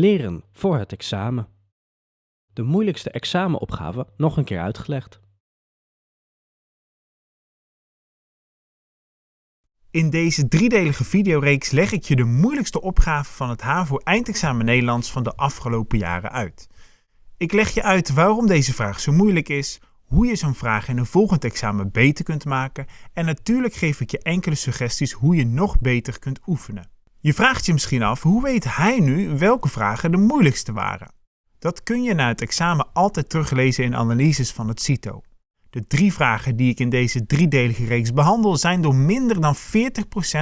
Leren voor het examen. De moeilijkste examenopgave nog een keer uitgelegd. In deze driedelige videoreeks leg ik je de moeilijkste opgave van het HAVO eindexamen Nederlands van de afgelopen jaren uit. Ik leg je uit waarom deze vraag zo moeilijk is, hoe je zo'n vraag in een volgend examen beter kunt maken en natuurlijk geef ik je enkele suggesties hoe je nog beter kunt oefenen. Je vraagt je misschien af, hoe weet hij nu welke vragen de moeilijkste waren? Dat kun je na het examen altijd teruglezen in analyses van het CITO. De drie vragen die ik in deze driedelige reeks behandel zijn door minder dan 40%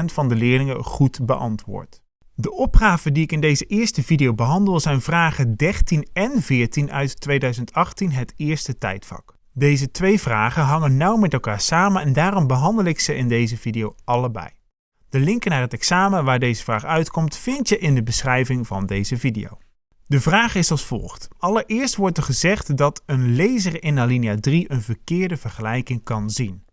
van de leerlingen goed beantwoord. De opgaven die ik in deze eerste video behandel zijn vragen 13 en 14 uit 2018 het eerste tijdvak. Deze twee vragen hangen nauw met elkaar samen en daarom behandel ik ze in deze video allebei. De linken naar het examen waar deze vraag uitkomt vind je in de beschrijving van deze video. De vraag is als volgt. Allereerst wordt er gezegd dat een lezer in alinea 3 een verkeerde vergelijking kan zien.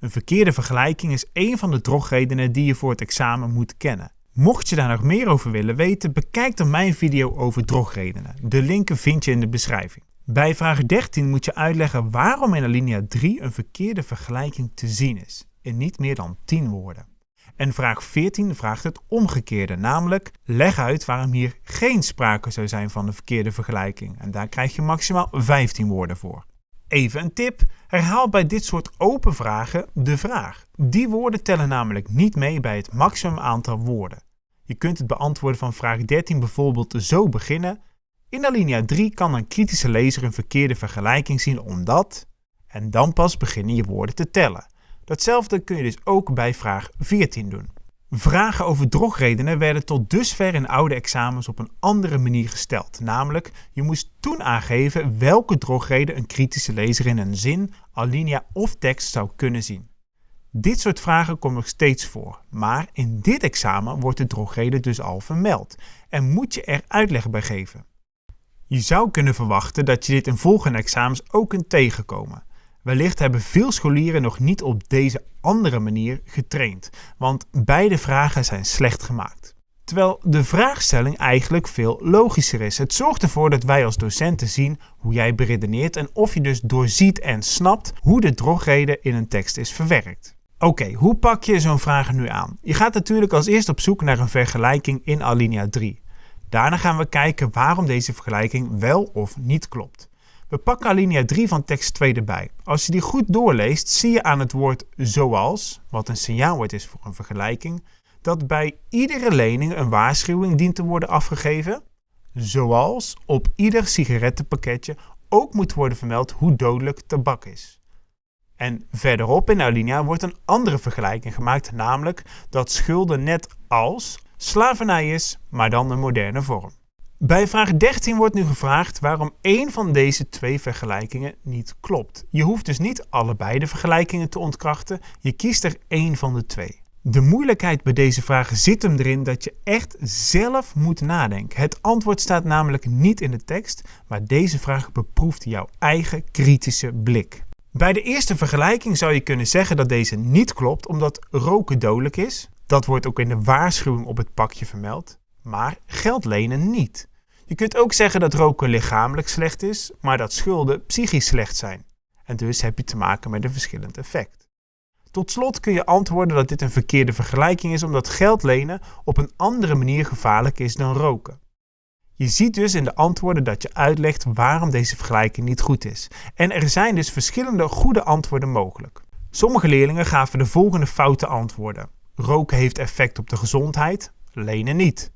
Een verkeerde vergelijking is een van de drogredenen die je voor het examen moet kennen. Mocht je daar nog meer over willen weten, bekijk dan mijn video over drogredenen. De linken vind je in de beschrijving. Bij vraag 13 moet je uitleggen waarom in alinea 3 een verkeerde vergelijking te zien is, in niet meer dan 10 woorden. En vraag 14 vraagt het omgekeerde, namelijk leg uit waarom hier geen sprake zou zijn van een verkeerde vergelijking. En daar krijg je maximaal 15 woorden voor. Even een tip, herhaal bij dit soort open vragen de vraag. Die woorden tellen namelijk niet mee bij het maximum aantal woorden. Je kunt het beantwoorden van vraag 13 bijvoorbeeld zo beginnen. In alinea 3 kan een kritische lezer een verkeerde vergelijking zien omdat... En dan pas beginnen je woorden te tellen. Datzelfde kun je dus ook bij vraag 14 doen. Vragen over drogredenen werden tot dusver in oude examens op een andere manier gesteld. Namelijk, je moest toen aangeven welke drogreden een kritische lezer in een zin, alinea of tekst zou kunnen zien. Dit soort vragen komen nog steeds voor, maar in dit examen wordt de drogreden dus al vermeld en moet je er uitleg bij geven. Je zou kunnen verwachten dat je dit in volgende examens ook kunt tegenkomen. Wellicht hebben veel scholieren nog niet op deze andere manier getraind, want beide vragen zijn slecht gemaakt. Terwijl de vraagstelling eigenlijk veel logischer is. Het zorgt ervoor dat wij als docenten zien hoe jij beredeneert en of je dus doorziet en snapt hoe de drogreden in een tekst is verwerkt. Oké, hoe pak je zo'n vraag nu aan? Je gaat natuurlijk als eerst op zoek naar een vergelijking in alinea 3. Daarna gaan we kijken waarom deze vergelijking wel of niet klopt. We pakken alinea 3 van tekst 2 erbij. Als je die goed doorleest, zie je aan het woord zoals, wat een signaalwoord is voor een vergelijking, dat bij iedere lening een waarschuwing dient te worden afgegeven, zoals op ieder sigarettenpakketje ook moet worden vermeld hoe dodelijk tabak is. En verderop in alinea wordt een andere vergelijking gemaakt, namelijk dat schulden net als slavernij is, maar dan een moderne vorm. Bij vraag 13 wordt nu gevraagd waarom één van deze twee vergelijkingen niet klopt. Je hoeft dus niet allebei de vergelijkingen te ontkrachten, je kiest er één van de twee. De moeilijkheid bij deze vragen zit hem erin dat je echt zelf moet nadenken. Het antwoord staat namelijk niet in de tekst, maar deze vraag beproeft jouw eigen kritische blik. Bij de eerste vergelijking zou je kunnen zeggen dat deze niet klopt omdat roken dodelijk is. Dat wordt ook in de waarschuwing op het pakje vermeld. Maar geld lenen niet. Je kunt ook zeggen dat roken lichamelijk slecht is, maar dat schulden psychisch slecht zijn. En dus heb je te maken met een verschillend effect. Tot slot kun je antwoorden dat dit een verkeerde vergelijking is omdat geld lenen op een andere manier gevaarlijk is dan roken. Je ziet dus in de antwoorden dat je uitlegt waarom deze vergelijking niet goed is. En er zijn dus verschillende goede antwoorden mogelijk. Sommige leerlingen gaven de volgende foute antwoorden. Roken heeft effect op de gezondheid, lenen niet.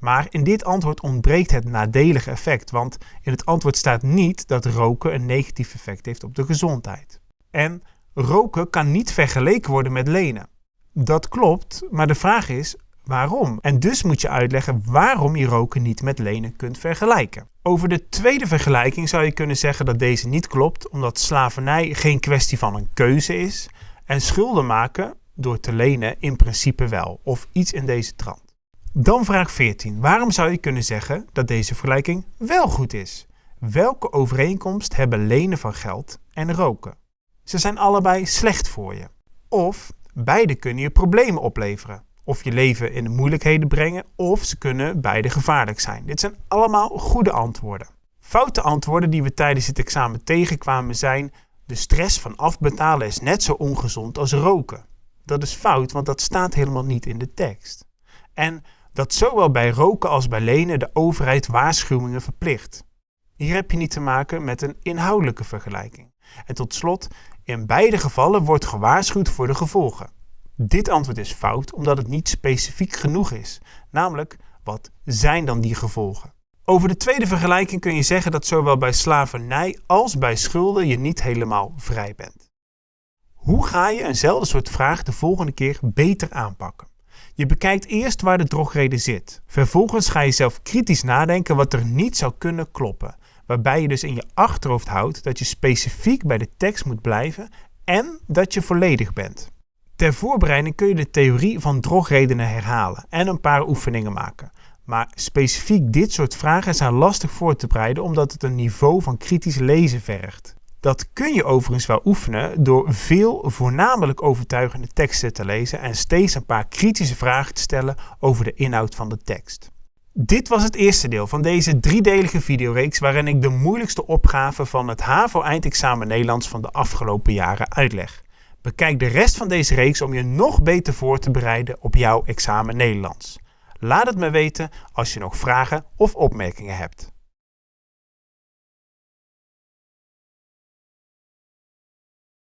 Maar in dit antwoord ontbreekt het nadelige effect, want in het antwoord staat niet dat roken een negatief effect heeft op de gezondheid. En roken kan niet vergeleken worden met lenen. Dat klopt, maar de vraag is waarom? En dus moet je uitleggen waarom je roken niet met lenen kunt vergelijken. Over de tweede vergelijking zou je kunnen zeggen dat deze niet klopt, omdat slavernij geen kwestie van een keuze is en schulden maken door te lenen in principe wel, of iets in deze trant. Dan vraag 14. Waarom zou je kunnen zeggen dat deze vergelijking wel goed is? Welke overeenkomst hebben lenen van geld en roken? Ze zijn allebei slecht voor je. Of beide kunnen je problemen opleveren. of je leven in de moeilijkheden brengen, of ze kunnen beide gevaarlijk zijn. Dit zijn allemaal goede antwoorden. Foute antwoorden die we tijdens het examen tegenkwamen zijn: de stress van afbetalen is net zo ongezond als roken. Dat is fout, want dat staat helemaal niet in de tekst. En dat zowel bij roken als bij lenen de overheid waarschuwingen verplicht. Hier heb je niet te maken met een inhoudelijke vergelijking. En tot slot, in beide gevallen wordt gewaarschuwd voor de gevolgen. Dit antwoord is fout omdat het niet specifiek genoeg is. Namelijk, wat zijn dan die gevolgen? Over de tweede vergelijking kun je zeggen dat zowel bij slavernij als bij schulden je niet helemaal vrij bent. Hoe ga je eenzelfde soort vraag de volgende keer beter aanpakken? Je bekijkt eerst waar de drogreden zit. Vervolgens ga je zelf kritisch nadenken wat er niet zou kunnen kloppen. Waarbij je dus in je achterhoofd houdt dat je specifiek bij de tekst moet blijven en dat je volledig bent. Ter voorbereiding kun je de theorie van drogredenen herhalen en een paar oefeningen maken. Maar specifiek dit soort vragen zijn lastig voor te bereiden omdat het een niveau van kritisch lezen vergt. Dat kun je overigens wel oefenen door veel voornamelijk overtuigende teksten te lezen en steeds een paar kritische vragen te stellen over de inhoud van de tekst. Dit was het eerste deel van deze driedelige videoreeks waarin ik de moeilijkste opgaven van het HAVO-eindexamen Nederlands van de afgelopen jaren uitleg. Bekijk de rest van deze reeks om je nog beter voor te bereiden op jouw examen Nederlands. Laat het me weten als je nog vragen of opmerkingen hebt.